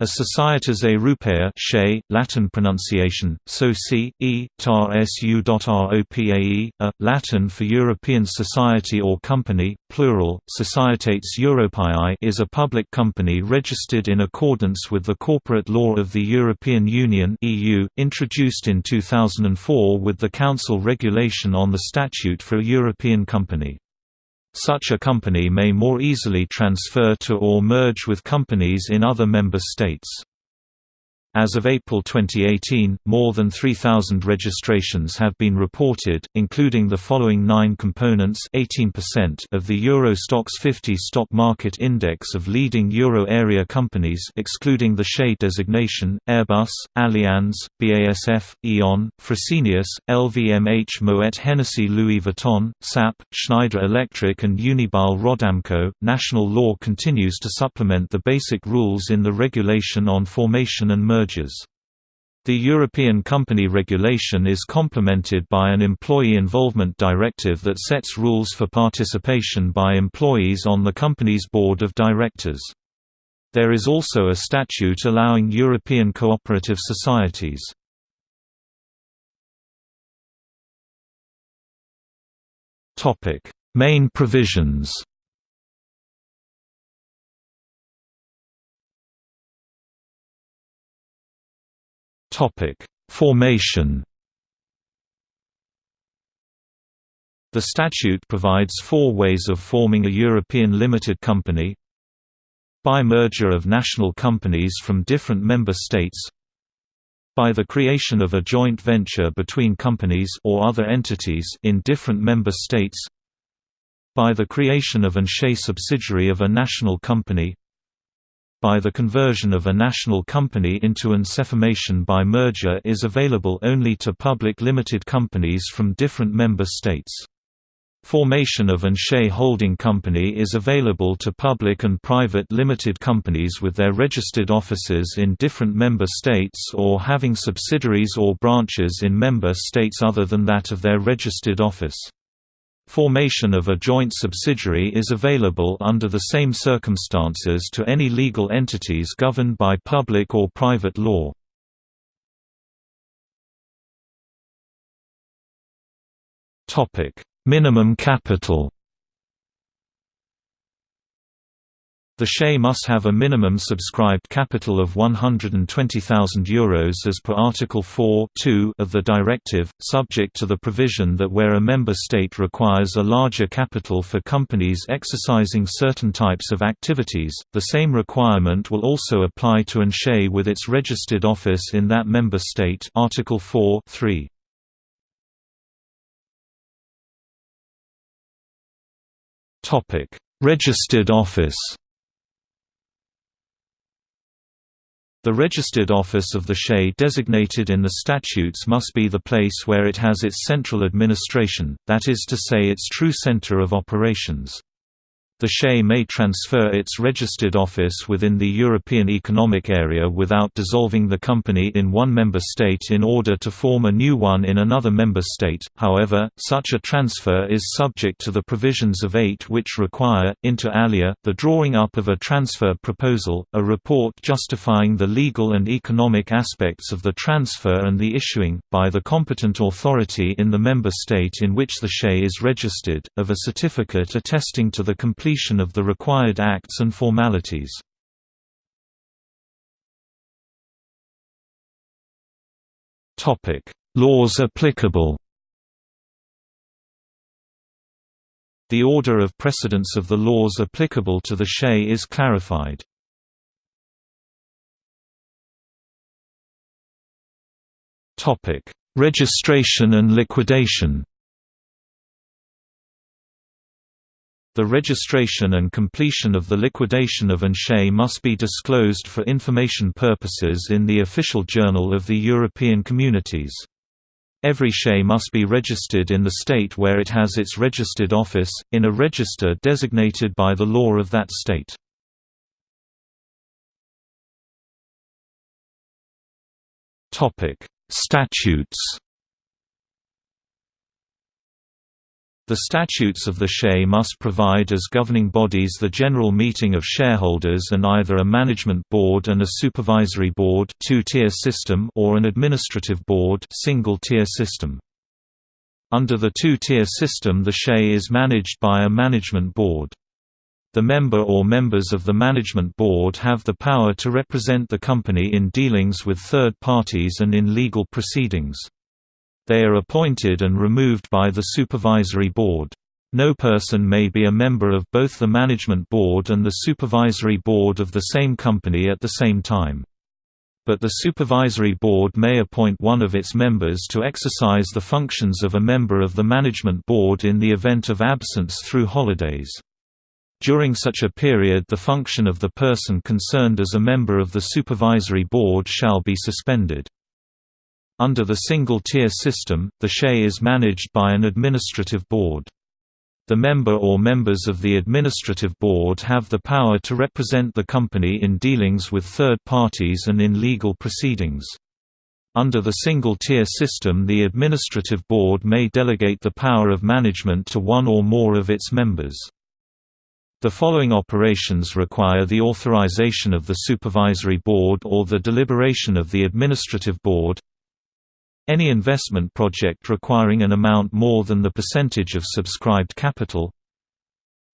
A Societas Europaea SHE, Latin pronunciation, SOCI, e, tar su.ropae, a, Latin for European Society or Company, plural, Societates Europaeae is a public company registered in accordance with the corporate law of the European Union EU, introduced in 2004 with the Council regulation on the Statute for a European Company. Such a company may more easily transfer to or merge with companies in other member states. As of April 2018, more than 3,000 registrations have been reported, including the following nine components 18% of the Euro Stoxx 50 stock market index of leading euro area companies excluding the SHE designation, Airbus, Allianz, BASF, E.ON, Fresenius, LVMH Moet Hennessy Louis Vuitton, SAP, Schneider Electric and Unibail Rodamco. National law continues to supplement the basic rules in the Regulation on Formation and Merger mergers. The European Company Regulation is complemented by an Employee Involvement Directive that sets rules for participation by employees on the company's board of directors. There is also a statute allowing European cooperative societies. Main provisions Topic: Formation. The statute provides four ways of forming a European limited company. By merger of national companies from different member states. By the creation of a joint venture between companies or other entities in different member states. By the creation of an SHE subsidiary of a national company by the conversion of a national company into an SEformation by merger is available only to public limited companies from different member states. Formation of an SHE holding company is available to public and private limited companies with their registered offices in different member states or having subsidiaries or branches in member states other than that of their registered office. Formation of a joint subsidiary is available under the same circumstances to any legal entities governed by public or private law. Minimum capital The SHE must have a minimum subscribed capital of €120,000 as per Article 4 of the directive, subject to the provision that where a member state requires a larger capital for companies exercising certain types of activities, the same requirement will also apply to an SHE with its registered office in that member state Article 4 -3. Registered office The registered office of the SHE designated in the statutes must be the place where it has its central administration, that is to say its true center of operations. The SHE may transfer its registered office within the European Economic Area without dissolving the company in one member state in order to form a new one in another member state, however, such a transfer is subject to the provisions of 8 which require, inter alia, the drawing up of a transfer proposal, a report justifying the legal and economic aspects of the transfer and the issuing, by the competent authority in the member state in which the SHE is registered, of a certificate attesting to the completion completion of the required acts and formalities. Laws applicable The order of precedence of the laws applicable to the SHE is clarified. Topic Registration and liquidation The registration and completion of the liquidation of an SHE must be disclosed for information purposes in the official journal of the European Communities. Every SHE must be registered in the state where it has its registered office, in a register designated by the law of that state. Statutes The statutes of the SHE must provide as governing bodies the general meeting of shareholders and either a management board and a supervisory board two-tier system or an administrative board single-tier system. Under the two-tier system the SHE is managed by a management board. The member or members of the management board have the power to represent the company in dealings with third parties and in legal proceedings. They are appointed and removed by the Supervisory Board. No person may be a member of both the Management Board and the Supervisory Board of the same company at the same time. But the Supervisory Board may appoint one of its members to exercise the functions of a member of the Management Board in the event of absence through holidays. During such a period the function of the person concerned as a member of the Supervisory Board shall be suspended. Under the single-tier system, the SHE is managed by an administrative board. The member or members of the administrative board have the power to represent the company in dealings with third parties and in legal proceedings. Under the single-tier system the administrative board may delegate the power of management to one or more of its members. The following operations require the authorization of the supervisory board or the deliberation of the administrative board any investment project requiring an amount more than the percentage of subscribed capital.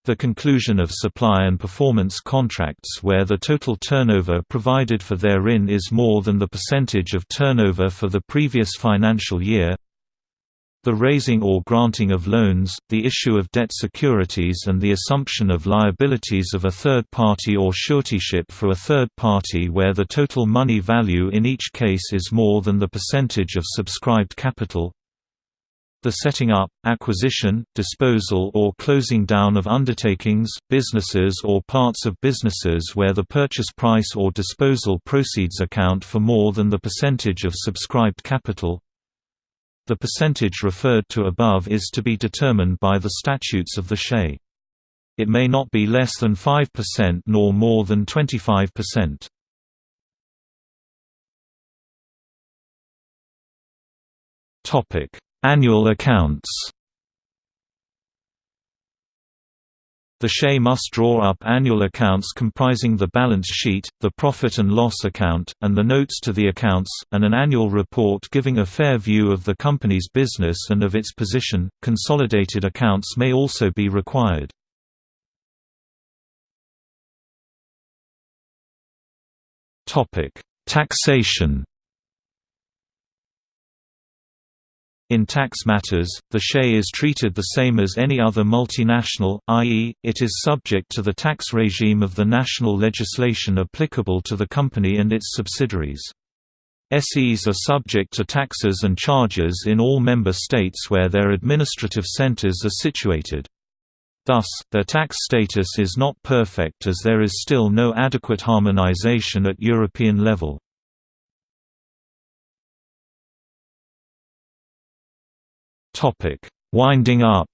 The conclusion of supply and performance contracts where the total turnover provided for therein is more than the percentage of turnover for the previous financial year the raising or granting of loans, the issue of debt securities and the assumption of liabilities of a third party or suretyship for a third party where the total money value in each case is more than the percentage of subscribed capital. The setting up, acquisition, disposal or closing down of undertakings, businesses or parts of businesses where the purchase price or disposal proceeds account for more than the percentage of subscribed capital the percentage referred to above is to be determined by the statutes of the Shay. It may not be less than 5% nor more than 25%. Topic: Annual accounts. The SHE must draw up annual accounts comprising the balance sheet, the profit and loss account, and the notes to the accounts, and an annual report giving a fair view of the company's business and of its position. Consolidated accounts may also be required. Topic: Taxation In tax matters, the SHE is treated the same as any other multinational, i.e., it is subject to the tax regime of the national legislation applicable to the company and its subsidiaries. SEs are subject to taxes and charges in all member states where their administrative centers are situated. Thus, their tax status is not perfect as there is still no adequate harmonization at European level. Topic: Winding up.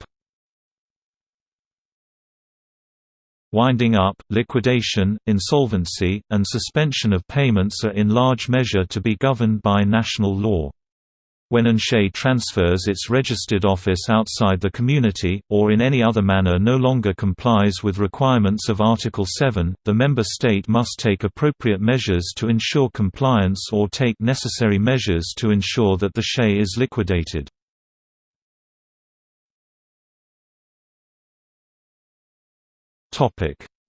Winding up, liquidation, insolvency, and suspension of payments are in large measure to be governed by national law. When an SHE transfers its registered office outside the community, or in any other manner no longer complies with requirements of Article 7, the member state must take appropriate measures to ensure compliance or take necessary measures to ensure that the SHE is liquidated.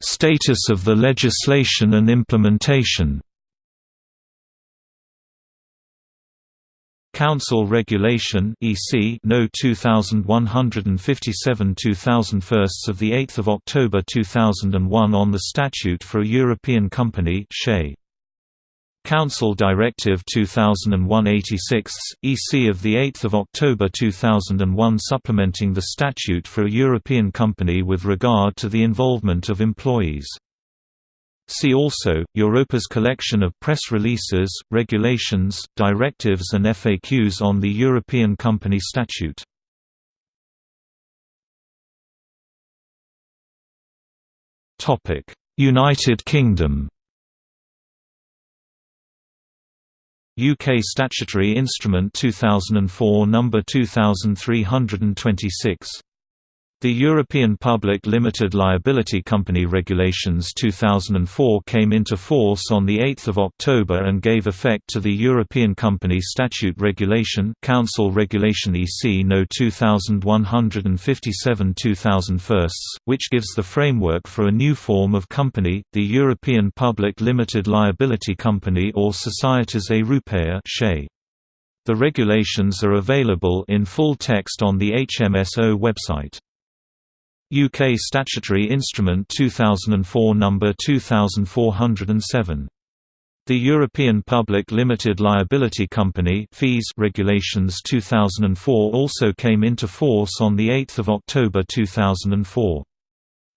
Status of the legislation and implementation. Council Regulation (EC) No 2157 2001 of the 8th of October 2001 on the Statute for a European Company (SHE). Council Directive 2001-86, EC of 8 October 2001 supplementing the statute for a European company with regard to the involvement of employees. See also, Europa's collection of press releases, regulations, directives and FAQs on the European Company Statute. United Kingdom UK Statutory Instrument 2004 number 2326 The European Public Limited Liability Company Regulations 2004 came into force on 8 October and gave effect to the European Company Statute Regulation Council Regulation EC No 2157 2001, which gives the framework for a new form of company, the European Public Limited Liability Company or Societas Europaea The regulations are available in full text on the HMSO website. UK Statutory Instrument 2004 No. 2407. The European Public Limited Liability Company fees regulations 2004 also came into force on 8 October 2004.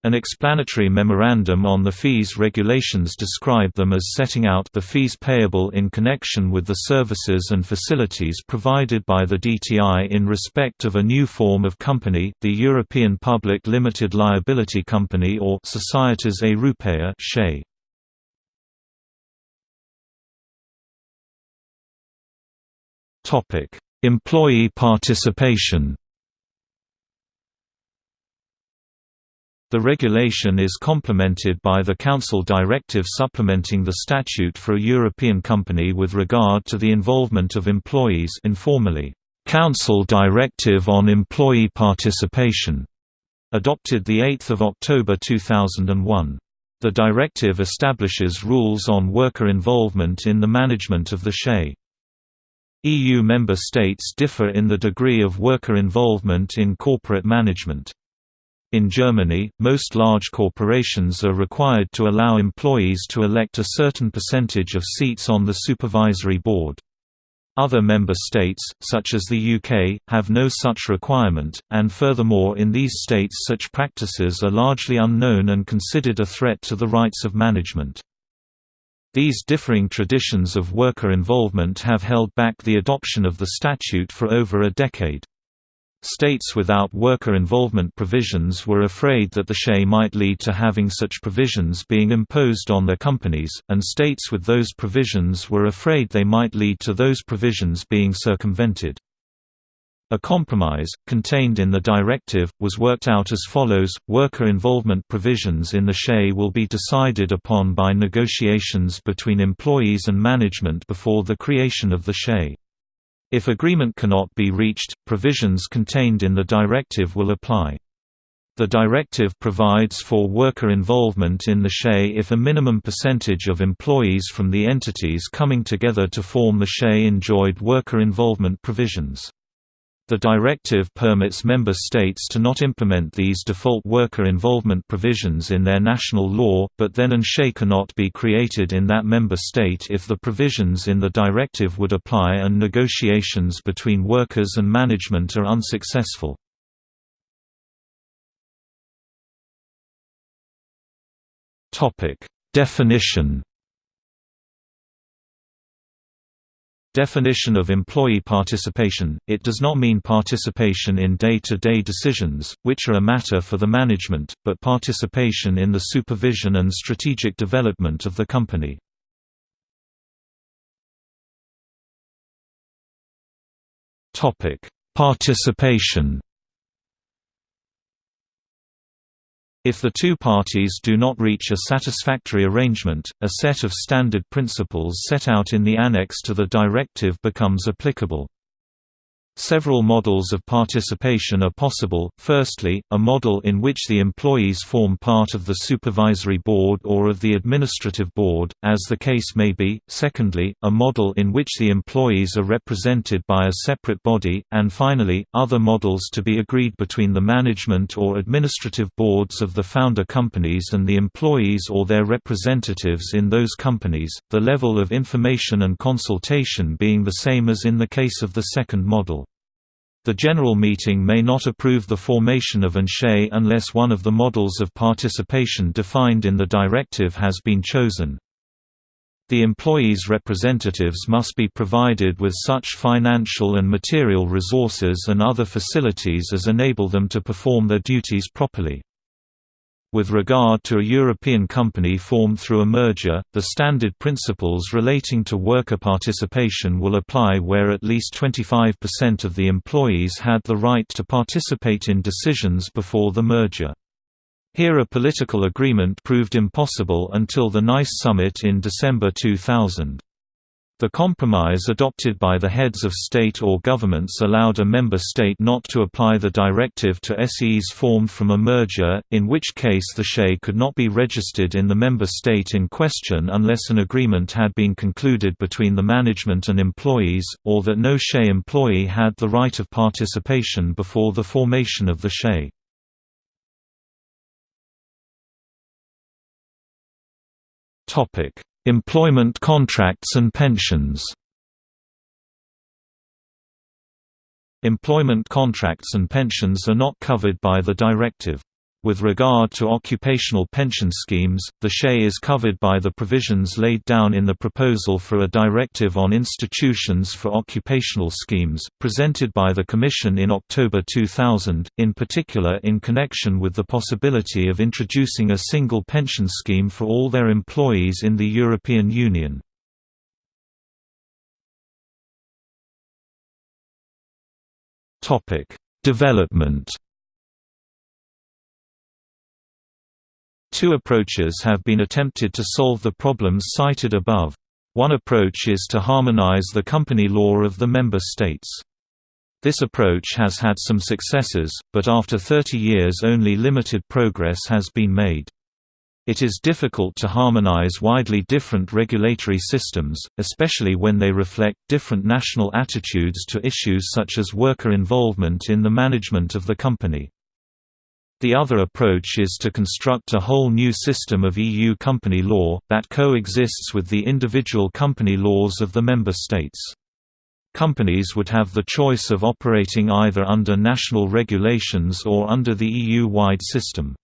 An explanatory memorandum on the fees regulations describe them as setting out the fees payable in connection with the services and facilities provided by the DTI in respect of a new form of company, the European Public Limited Liability Company or Societas Europaea Employee participation The regulation is complemented by the Council directive supplementing the statute for a European company with regard to the involvement of employees informally, Council Directive on Employee Participation, adopted 8 October 2001. The directive establishes rules on worker involvement in the management of the SHE. EU member states differ in the degree of worker involvement in corporate management. In Germany, most large corporations are required to allow employees to elect a certain percentage of seats on the supervisory board. Other member states, such as the UK, have no such requirement, and furthermore in these states such practices are largely unknown and considered a threat to the rights of management. These differing traditions of worker involvement have held back the adoption of the statute for over a decade. States without worker involvement provisions were afraid that the SHE might lead to having such provisions being imposed on their companies, and states with those provisions were afraid they might lead to those provisions being circumvented. A compromise, contained in the directive, was worked out as follows, worker involvement provisions in the SHE will be decided upon by negotiations between employees and management before the creation of the SHE. If agreement cannot be reached, provisions contained in the directive will apply. The directive provides for worker involvement in the SHE if a minimum percentage of employees from the entities coming together to form the SHE enjoyed worker involvement provisions. The directive permits member states to not implement these default worker involvement provisions in their national law, but then and SHE cannot be created in that member state if the provisions in the directive would apply and negotiations between workers and management are unsuccessful. Definition Definition of employee participation – It does not mean participation in day-to-day -day decisions, which are a matter for the management, but participation in the supervision and strategic development of the company. Participation If the two parties do not reach a satisfactory arrangement, a set of standard principles set out in the annex to the directive becomes applicable. Several models of participation are possible, firstly, a model in which the employees form part of the supervisory board or of the administrative board, as the case may be, secondly, a model in which the employees are represented by a separate body, and finally, other models to be agreed between the management or administrative boards of the founder companies and the employees or their representatives in those companies, the level of information and consultation being the same as in the case of the second model. The General Meeting may not approve the formation of an SHE unless one of the models of participation defined in the directive has been chosen. The employees' representatives must be provided with such financial and material resources and other facilities as enable them to perform their duties properly. With regard to a European company formed through a merger, the standard principles relating to worker participation will apply where at least 25% of the employees had the right to participate in decisions before the merger. Here a political agreement proved impossible until the Nice summit in December 2000. The compromise adopted by the heads of state or governments allowed a member state not to apply the directive to SEs formed from a merger, in which case the SHE could not be registered in the member state in question unless an agreement had been concluded between the management and employees, or that no SHE employee had the right of participation before the formation of the SHE. Topic Employment contracts and pensions Employment contracts and pensions are not covered by the directive. With regard to occupational pension schemes, the SHE is covered by the provisions laid down in the proposal for a directive on institutions for occupational schemes, presented by the Commission in October 2000, in particular in connection with the possibility of introducing a single pension scheme for all their employees in the European Union. Development Two approaches have been attempted to solve the problems cited above. One approach is to harmonize the company law of the member states. This approach has had some successes, but after 30 years only limited progress has been made. It is difficult to harmonize widely different regulatory systems, especially when they reflect different national attitudes to issues such as worker involvement in the management of the company. The other approach is to construct a whole new system of EU company law, that coexists with the individual company laws of the member states. Companies would have the choice of operating either under national regulations or under the EU-wide system.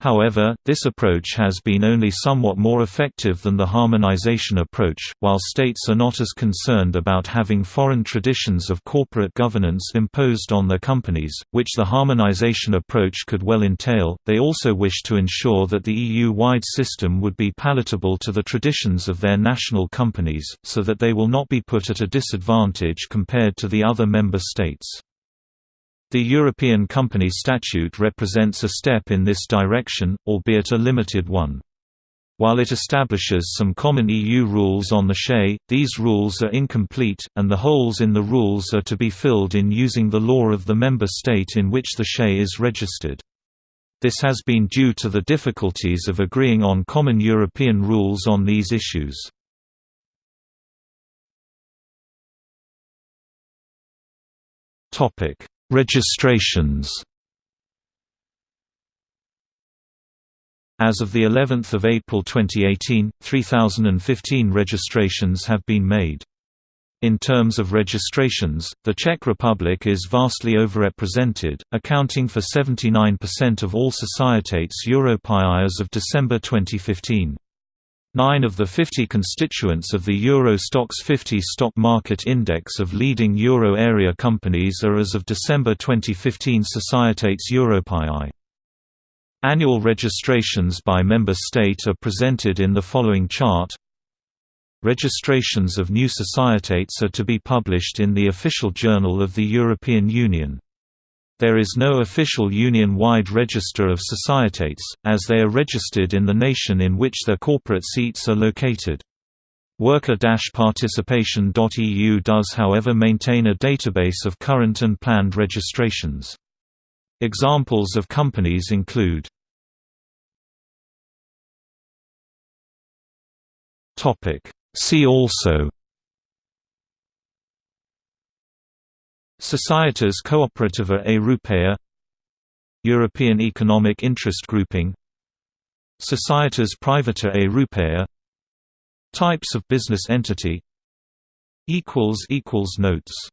However, this approach has been only somewhat more effective than the harmonization approach, while states are not as concerned about having foreign traditions of corporate governance imposed on their companies, which the harmonization approach could well entail, they also wish to ensure that the EU-wide system would be palatable to the traditions of their national companies, so that they will not be put at a disadvantage compared to the other member states. The European Company Statute represents a step in this direction, albeit a limited one. While it establishes some common EU rules on the SHE, these rules are incomplete, and the holes in the rules are to be filled in using the law of the member state in which the SHE is registered. This has been due to the difficulties of agreeing on common European rules on these issues. Registrations As of the 11th of April 2018, 3015 registrations have been made. In terms of registrations, the Czech Republic is vastly overrepresented, accounting for 79% of all societates Europaea as of December 2015. Nine of the 50 constituents of the Euro Stoxx 50 stock market index of leading euro area companies are as of December 2015 Societates Europaeae. Annual registrations by member state are presented in the following chart. Registrations of new societates are to be published in the official journal of the European Union. There is no official union-wide register of societates, as they are registered in the nation in which their corporate seats are located. Worker-participation.eu does however maintain a database of current and planned registrations. Examples of companies include See also Societas Cooperativa Europaea European Economic Interest Grouping Societas Privata Europaea Types of business entity Notes